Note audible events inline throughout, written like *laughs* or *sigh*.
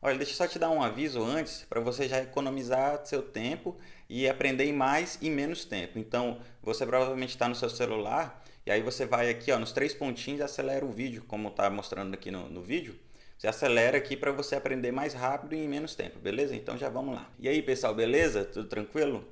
Olha, deixa eu só te dar um aviso antes para você já economizar seu tempo e aprender em mais e menos tempo. Então, você provavelmente está no seu celular e aí você vai aqui ó, nos três pontinhos e acelera o vídeo, como está mostrando aqui no, no vídeo. Você acelera aqui para você aprender mais rápido e em menos tempo, beleza? Então já vamos lá. E aí pessoal, beleza? Tudo tranquilo?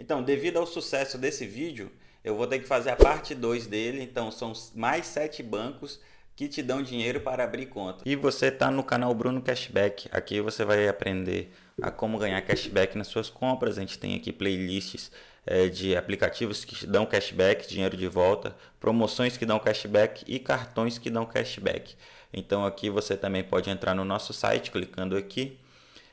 Então, devido ao sucesso desse vídeo, eu vou ter que fazer a parte 2 dele. Então, são mais sete bancos que te dão dinheiro para abrir conta. E você está no canal Bruno Cashback. Aqui você vai aprender a como ganhar cashback nas suas compras. A gente tem aqui playlists é, de aplicativos que dão cashback, dinheiro de volta, promoções que dão cashback e cartões que dão cashback. Então aqui você também pode entrar no nosso site clicando aqui,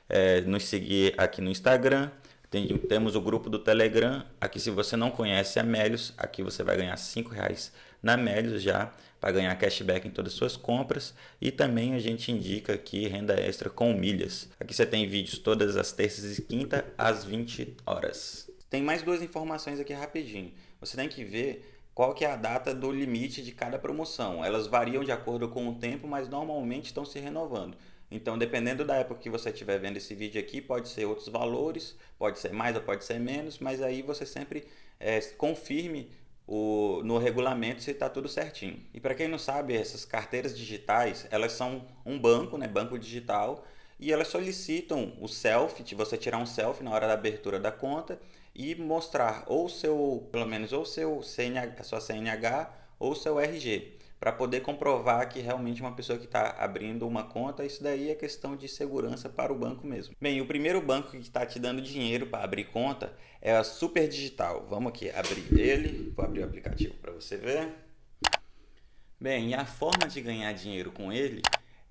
é, nos seguir aqui no Instagram, tem, temos o grupo do Telegram. Aqui, se você não conhece a Melios, aqui você vai ganhar R$ reais na Melios já para ganhar cashback em todas as suas compras. E também a gente indica aqui renda extra com milhas. Aqui você tem vídeos todas as terças e quinta às 20 horas. Tem mais duas informações aqui rapidinho. Você tem que ver qual que é a data do limite de cada promoção. Elas variam de acordo com o tempo, mas normalmente estão se renovando. Então, dependendo da época que você estiver vendo esse vídeo aqui, pode ser outros valores, pode ser mais ou pode ser menos, mas aí você sempre é, confirme o, no regulamento se está tudo certinho. E para quem não sabe, essas carteiras digitais, elas são um banco, né, banco digital, e elas solicitam o selfie, você tirar um selfie na hora da abertura da conta e mostrar ou seu, pelo menos ou seu CNH, a sua CNH ou seu RG para poder comprovar que realmente uma pessoa que está abrindo uma conta, isso daí é questão de segurança para o banco mesmo. Bem, o primeiro banco que está te dando dinheiro para abrir conta é a Super Digital. Vamos aqui abrir ele, vou abrir o aplicativo para você ver. Bem, a forma de ganhar dinheiro com ele,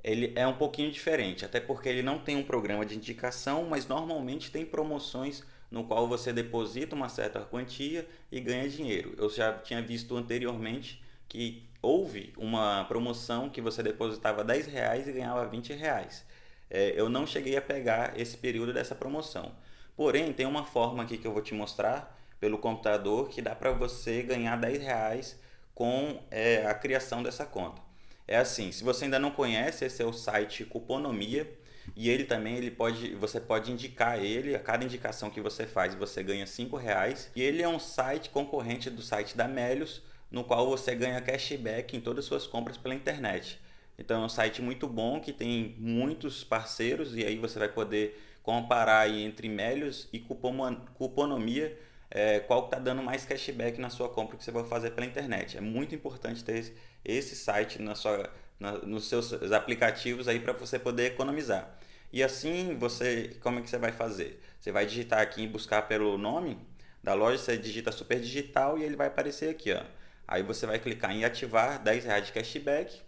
ele é um pouquinho diferente, até porque ele não tem um programa de indicação, mas normalmente tem promoções no qual você deposita uma certa quantia e ganha dinheiro. Eu já tinha visto anteriormente que houve uma promoção que você depositava 10 reais e ganhava 20 reais. É, eu não cheguei a pegar esse período dessa promoção. Porém, tem uma forma aqui que eu vou te mostrar pelo computador que dá para você ganhar 10 reais com é, a criação dessa conta. É assim, se você ainda não conhece, esse é o site Cuponomia e ele também ele pode, você pode indicar ele, a cada indicação que você faz você ganha 5 reais e ele é um site concorrente do site da Melios, no qual você ganha cashback em todas as suas compras pela internet. Então é um site muito bom que tem muitos parceiros e aí você vai poder comparar entre Melios e Cuponomia é, qual está dando mais cashback na sua compra que você vai fazer pela internet. É muito importante ter esse site na sua, na, nos seus aplicativos aí para você poder economizar. E assim você, como é que você vai fazer? Você vai digitar aqui e buscar pelo nome da loja, você digita Super Digital e ele vai aparecer aqui, ó. Aí você vai clicar em ativar 10 reais de cashback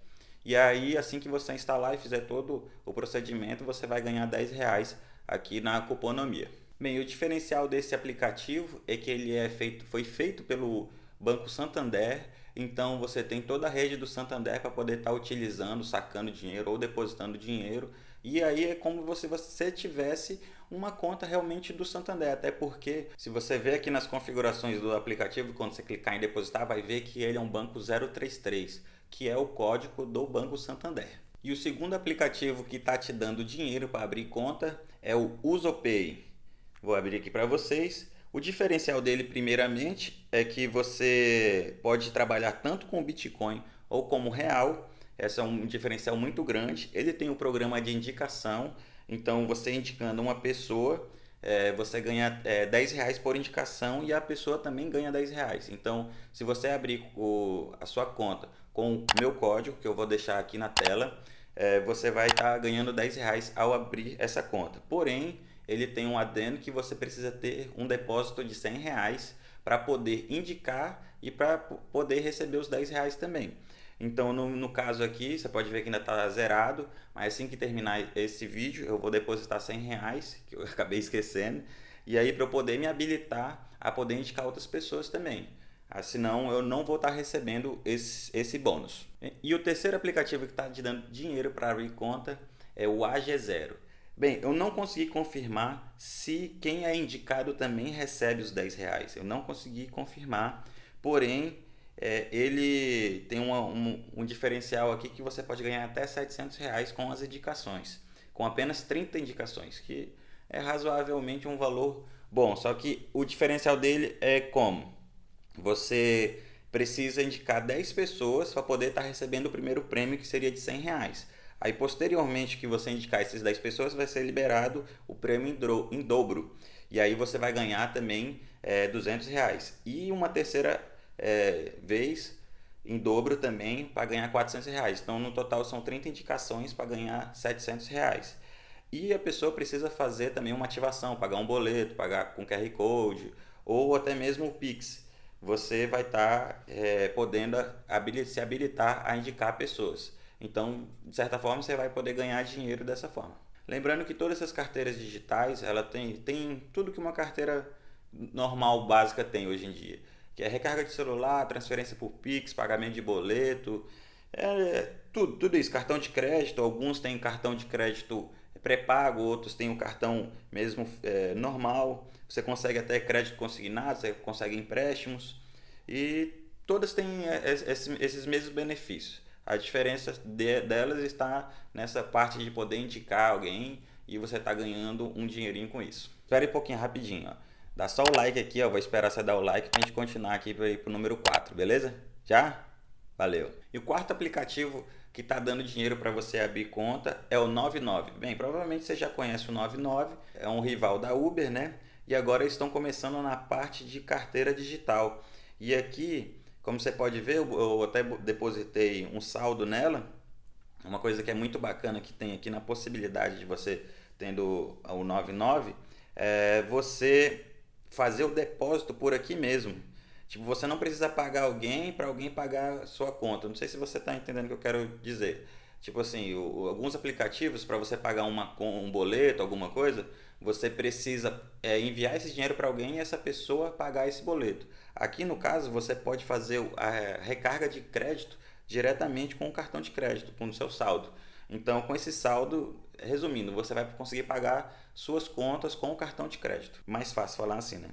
e aí assim que você instalar e fizer todo o procedimento, você vai ganhar 10 reais aqui na Cuponomia. Bem, o diferencial desse aplicativo é que ele é feito, foi feito pelo Banco Santander, então você tem toda a rede do Santander para poder estar tá utilizando, sacando dinheiro ou depositando dinheiro. E aí é como se você tivesse uma conta realmente do Santander, até porque se você ver aqui nas configurações do aplicativo, quando você clicar em depositar, vai ver que ele é um banco 033, que é o código do Banco Santander. E o segundo aplicativo que está te dando dinheiro para abrir conta é o UsoPay. Vou abrir aqui para vocês. O diferencial dele, primeiramente, é que você pode trabalhar tanto com Bitcoin ou como real. Esse é um diferencial muito grande. Ele tem um programa de indicação, então, você indicando uma pessoa, é, você ganha é, 10 reais por indicação e a pessoa também ganha 10 reais. Então, se você abrir o, a sua conta com o meu código, que eu vou deixar aqui na tela, é, você vai estar tá ganhando 10 reais ao abrir essa conta. Porém, ele tem um adendo que você precisa ter um depósito de 100 reais para poder indicar e para poder receber os 10 reais também. Então, no, no caso aqui, você pode ver que ainda está zerado, mas assim que terminar esse vídeo, eu vou depositar 100 reais, que eu *laughs* acabei esquecendo, e aí para eu poder me habilitar a poder indicar outras pessoas também. Ah, senão eu não vou estar tá recebendo esse, esse bônus. E o terceiro aplicativo que está te dando dinheiro para abrir conta é o AG0. Bem, eu não consegui confirmar se quem é indicado também recebe os 10 reais. Eu não consegui confirmar, porém é, ele tem uma, um, um, diferencial aqui que você pode ganhar até 700 reais com as indicações. com apenas 30 indicações, que é razoavelmente um valor bom. Só que o diferencial dele é como? Você precisa indicar 10 pessoas para poder estar tá recebendo o primeiro prêmio, que seria de 100 reais. Aí, posteriormente que você indicar essas 10 pessoas, vai ser liberado o prêmio em dobro. E aí você vai ganhar também é, 200 reais. E uma terceira é, vez em dobro também para ganhar 400 reais. Então, no total, são 30 indicações para ganhar 700 reais. E a pessoa precisa fazer também uma ativação, pagar um boleto, pagar com QR Code ou até mesmo o Pix. Você vai estar tá, é, podendo se habilitar a indicar pessoas. Então, de certa forma, você vai poder ganhar dinheiro dessa forma. Lembrando que todas essas carteiras digitais, ela tem, tem tudo que uma carteira normal, básica tem hoje em dia. Que é recarga de celular, transferência por Pix, pagamento de boleto, é, tudo, tudo isso. Cartão de crédito, alguns têm cartão de crédito pré-pago, outros têm o cartão mesmo é, normal. Você consegue até crédito consignado, você consegue empréstimos. E todas têm é, esses mesmos benefícios. A diferença de, delas está nessa parte de poder indicar alguém e você está ganhando um dinheirinho com isso. Espere um pouquinho rapidinho. Ó. Dá só o like aqui, ó. vou esperar você dar o like para a gente continuar aqui para ir para o número 4, beleza? Já? Valeu. E o quarto aplicativo que está dando dinheiro para você abrir conta é o 99. Bem, provavelmente você já conhece o 99, é um rival da Uber, né? E agora eles estão começando na parte de carteira digital. E aqui como você pode ver, eu até depositei um saldo nela. Uma coisa que é muito bacana que tem aqui na possibilidade de você tendo o 99 é você fazer o depósito por aqui mesmo. Tipo, você não precisa pagar alguém para alguém pagar sua conta. Não sei se você está entendendo o que eu quero dizer. Tipo assim, o, alguns aplicativos para você pagar uma, um boleto, alguma coisa, você precisa é, enviar esse dinheiro para alguém e essa pessoa pagar esse boleto. Aqui no caso, você pode fazer a recarga de crédito diretamente com o cartão de crédito, com o seu saldo. Então, com esse saldo, resumindo, você vai conseguir pagar suas contas com o cartão de crédito. Mais fácil falar assim, né?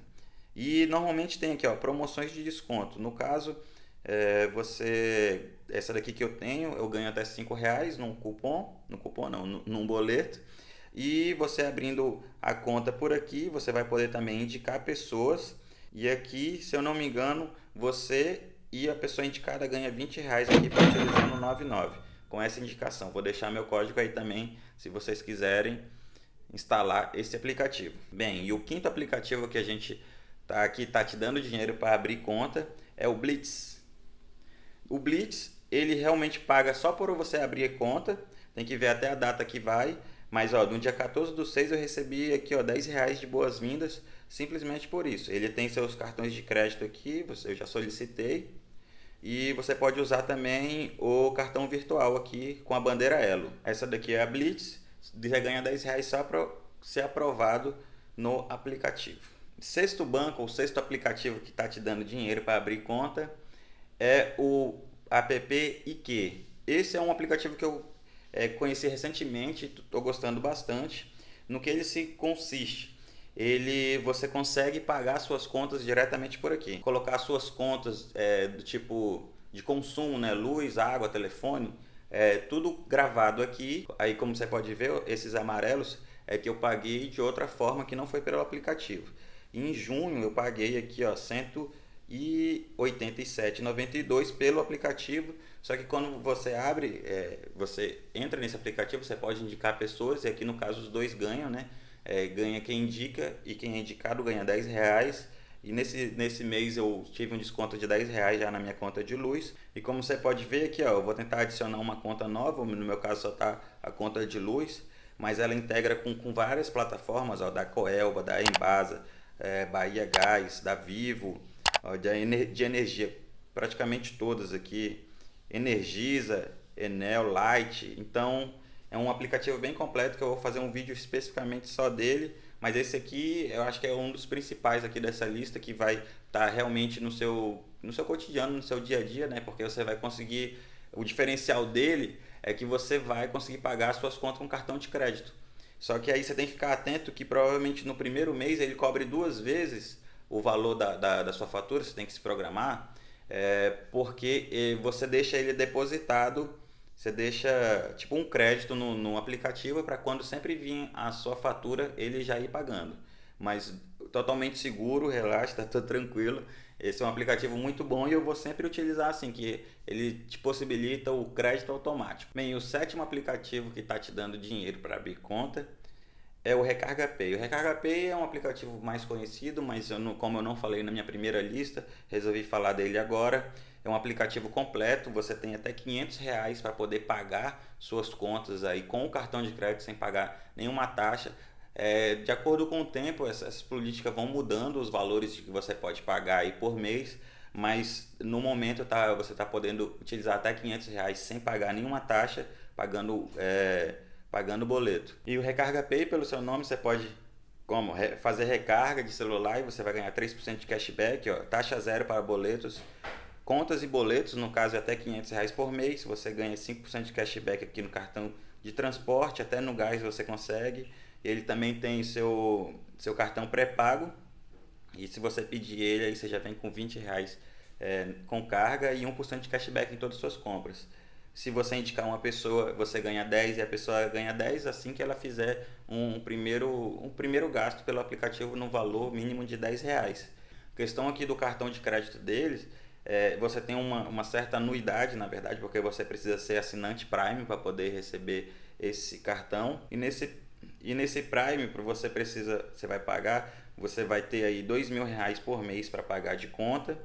E normalmente tem aqui, ó, promoções de desconto. No caso, é, você essa daqui que eu tenho, eu ganho até 5 reais num cupom, no cupom não, num boleto. E você abrindo a conta por aqui, você vai poder também indicar pessoas. E aqui, se eu não me engano, você e a pessoa indicada ganha 20 reais aqui para utilizar no 99 com essa indicação. Vou deixar meu código aí também, se vocês quiserem instalar esse aplicativo. Bem, e o quinto aplicativo que a gente tá aqui tá te dando dinheiro para abrir conta é o Blitz. O Blitz, ele realmente paga só por você abrir conta, tem que ver até a data que vai, mas ó, no dia 14 do 6 eu recebi aqui ó, 10 reais de boas-vindas simplesmente por isso. Ele tem seus cartões de crédito aqui, eu já solicitei. E você pode usar também o cartão virtual aqui com a bandeira Elo. Essa daqui é a Blitz, você ganha 10 reais só para ser aprovado no aplicativo. Sexto banco, ou sexto aplicativo que está te dando dinheiro para abrir conta é o app IQ. Esse é um aplicativo que eu é, conheci recentemente, estou gostando bastante. No que ele se consiste? Ele, você consegue pagar suas contas diretamente por aqui. Colocar suas contas é, do tipo de consumo, né? luz, água, telefone, é, tudo gravado aqui. Aí como você pode ver, esses amarelos é que eu paguei de outra forma que não foi pelo aplicativo. Em junho eu paguei aqui ó, 187,92 pelo aplicativo só que quando você abre, é, você entra nesse aplicativo, você pode indicar pessoas, e aqui no caso os dois ganham, né? É, ganha quem indica e quem é indicado ganha 10 reais. E nesse, nesse mês eu tive um desconto de 10 reais já na minha conta de luz. E como você pode ver aqui, ó, eu vou tentar adicionar uma conta nova, no meu caso só está a conta de luz, mas ela integra com, com várias plataformas, ó, da Coelba, da Embasa, é, Bahia Gás, da Vivo, ó, de, de energia, praticamente todas aqui. Energisa, Enel, Light. Então é um aplicativo bem completo que eu vou fazer um vídeo especificamente só dele. Mas esse aqui eu acho que é um dos principais aqui dessa lista que vai estar tá realmente no seu, no seu cotidiano, no seu dia a dia, né? Porque você vai conseguir. O diferencial dele é que você vai conseguir pagar suas contas com cartão de crédito. Só que aí você tem que ficar atento que provavelmente no primeiro mês ele cobre duas vezes o valor da, da, da sua fatura, você tem que se programar é, porque você deixa ele depositado você deixa tipo um crédito no, no aplicativo para quando sempre vir a sua fatura ele já ir pagando. Mas totalmente seguro, relaxa, *laughs* tá tudo tranquilo. Esse é um aplicativo muito bom e eu vou sempre utilizar assim, que ele te possibilita o crédito automático. Bem, o sétimo aplicativo que está te dando dinheiro para abrir conta é o Recarga Pay. O Recarga Pay é um aplicativo mais conhecido, mas eu não, como eu não falei na minha primeira lista, resolvi falar dele agora. É um aplicativo completo, você tem até 500 reais para poder pagar suas contas aí com o cartão de crédito sem pagar nenhuma taxa. É, de acordo com o tempo, essas políticas vão mudando os valores que você pode pagar aí por mês, mas no momento tá, você está podendo utilizar até 500 reais sem pagar nenhuma taxa, pagando, é, pagando boleto. E o Recarga Pay, pelo seu nome, você pode como fazer recarga de celular e você vai ganhar 3% de cashback, ó, taxa zero para boletos, Contas e boletos, no caso é até 500 reais por mês, você ganha 5% de cashback aqui no cartão de transporte, até no gás você consegue. Ele também tem seu, seu cartão pré-pago, e se você pedir ele, aí você já vem com 20 reais é, com carga e 1% de cashback em todas as suas compras. Se você indicar uma pessoa, você ganha 10 e a pessoa ganha 10 assim que ela fizer um primeiro, um primeiro gasto pelo aplicativo no valor mínimo de 10 reais. A questão aqui do cartão de crédito deles é, você tem uma, uma certa anuidade, na verdade, porque você precisa ser assinante Prime para poder receber esse cartão. E nesse, e nesse Prime, você precisa, você vai pagar, você vai ter aí dois mil reais por mês para pagar de conta.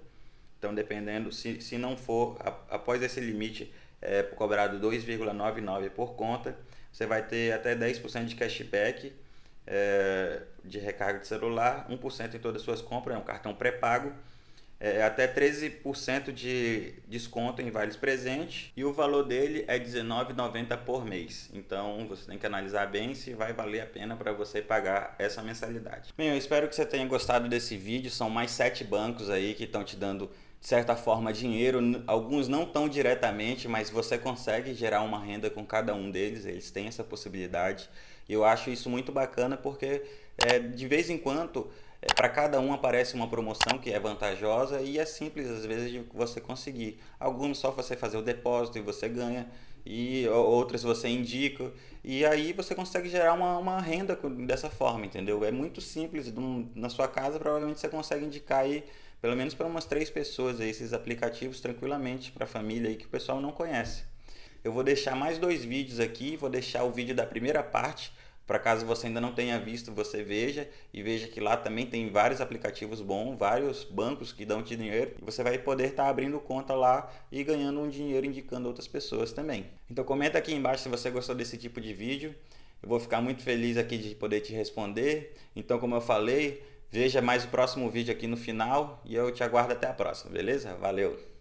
Então, dependendo, se, se não for, após esse limite, é cobrado 2,99 por conta, você vai ter até 10% de cashback é, de recarga de celular, 1% em todas as suas compras, é um cartão pré-pago é, até 13% de desconto em vales presentes e o valor dele é R$19,90 por mês. Então você tem que analisar bem se vai valer a pena para você pagar essa mensalidade. Bem, eu espero que você tenha gostado desse vídeo. São mais sete bancos aí que estão te dando de certa forma dinheiro, alguns não tão diretamente, mas você consegue gerar uma renda com cada um deles, eles têm essa possibilidade. E eu acho isso muito bacana porque é, de vez em quando é, para cada um aparece uma promoção que é vantajosa e é simples às vezes de você conseguir. Alguns só você fazer o depósito e você ganha, e outras você indica, e aí você consegue gerar uma, uma renda dessa forma, entendeu? É muito simples, na sua casa provavelmente você consegue indicar aí pelo menos para umas três pessoas aí, esses aplicativos tranquilamente para a família aí que o pessoal não conhece. Eu vou deixar mais dois vídeos aqui, vou deixar o vídeo da primeira parte para caso você ainda não tenha visto, você veja e veja que lá também tem vários aplicativos bons, vários bancos que dão dinheiro e você vai poder estar tá abrindo conta lá e ganhando um dinheiro indicando outras pessoas também. Então comenta aqui embaixo se você gostou desse tipo de vídeo. Eu vou ficar muito feliz aqui de poder te responder. Então, como eu falei, veja mais o próximo vídeo aqui no final e eu te aguardo até a próxima, beleza? Valeu!